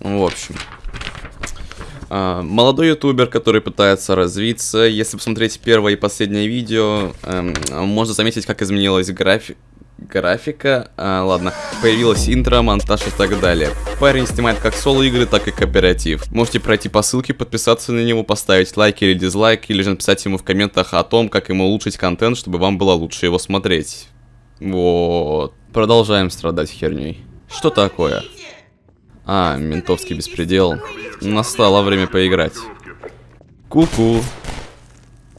В общем. А, молодой ютубер, который пытается развиться. Если посмотреть первое и последнее видео, эм, можно заметить, как изменилась графика графика, а, ладно, появилась интро, монтаж и так далее. Парень снимает как соло-игры, так и кооператив. Можете пройти по ссылке, подписаться на него, поставить лайк или дизлайк, или же написать ему в комментах о том, как ему улучшить контент, чтобы вам было лучше его смотреть. Вот. Продолжаем страдать херней. Что такое? А, ментовский беспредел. Настало время поиграть. Ку-ку.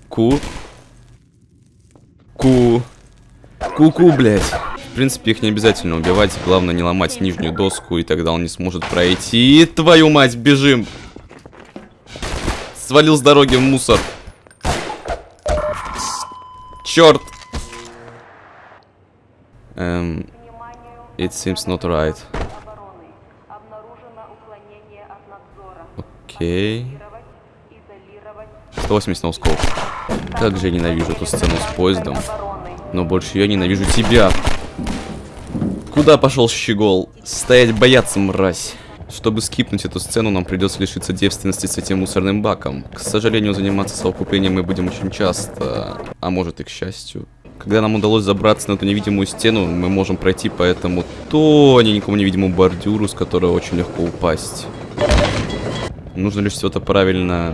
Ку. Ку. Ку-ку, блядь. В принципе, их не обязательно убивать, главное не ломать нижнюю доску, и тогда он не сможет пройти. Твою мать, бежим! Свалил с дороги в мусор. Черт! Эм... It seems not right. Окей. 180 ноускоп. Как же я ненавижу эту сцену с поездом. Но больше я ненавижу тебя. Куда пошел щегол? Стоять бояться, мразь. Чтобы скипнуть эту сцену, нам придется лишиться девственности с этим мусорным баком. К сожалению, заниматься совокуплением мы будем очень часто, а может и к счастью. Когда нам удалось забраться на эту невидимую стену, мы можем пройти по этому тоненькому невидимому бордюру, с которого очень легко упасть. Нужно лишь это правильно...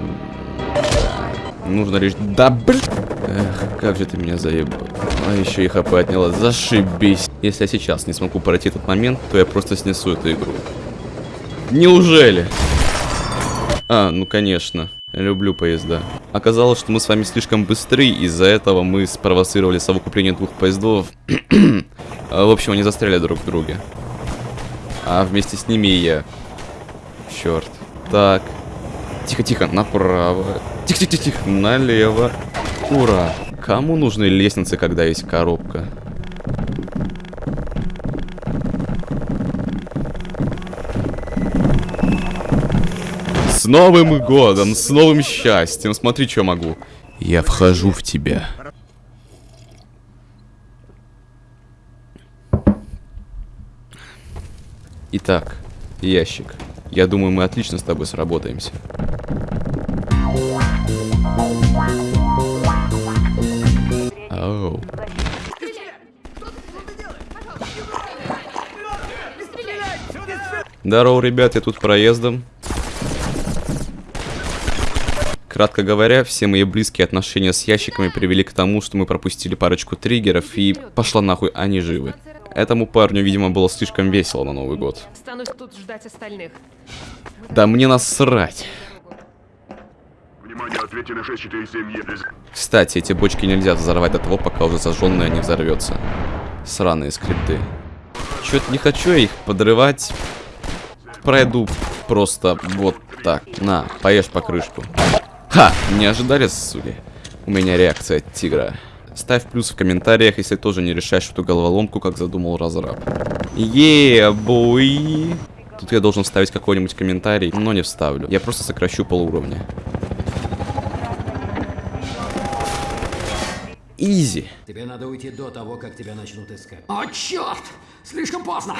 Нужно лишь... Да, блин! Эх, как же ты меня заебал. А еще и хп отняла. Зашибись. Если я сейчас не смогу пройти этот момент, то я просто снесу эту игру. Неужели? А, ну конечно. Люблю поезда. Оказалось, что мы с вами слишком быстры, из-за этого мы спровоцировали совокупление двух поездов. А, в общем, они застряли друг в друге. А вместе с ними и я. Черт. Так. Тихо-тихо, направо. Тихо-тихо-тихо, налево. Ура. Кому нужны лестницы, когда есть коробка? С Новым годом, с новым счастьем. Смотри, что могу. Я вхожу в тебя. Итак, ящик. Я думаю, мы отлично с тобой сработаемся. Оу. Здорово, ребят, я тут проездом. Кратко говоря, все мои близкие отношения с ящиками привели к тому, что мы пропустили парочку триггеров и пошла нахуй, они живы. Этому парню, видимо, было слишком весело на Новый год. тут ждать остальных. Да мне насрать. Кстати, эти бочки нельзя взорвать до того, пока уже зажженная не взорвется. Сраные скрипты. Чё-то не хочу я их подрывать. Пройду просто вот так. На, поешь по крышку. Ха! Не ожидали, сули? У меня реакция от тигра. Ставь плюс в комментариях, если тоже не решаешь эту головоломку, как задумал разраб. Бой. Тут я должен вставить какой-нибудь комментарий, но не вставлю. Я просто сокращу полуровня. Изи. Тебе надо уйти до того, как тебя начнут искать. О, черт! Слишком поздно!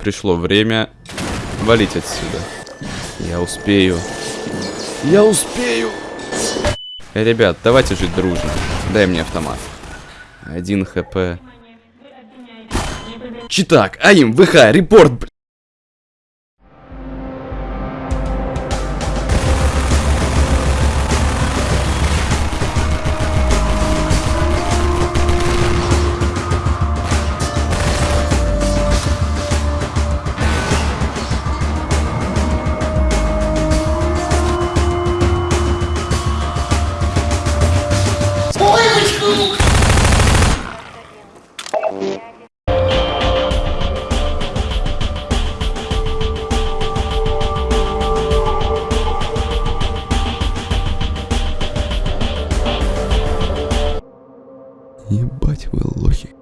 Пришло время валить отсюда. Я успею. Я успею! Ребят, давайте жить дружно. Дай мне автомат. Один хп. Читак, АИМ, ВХ, репорт, блядь. Ебать вы лохи.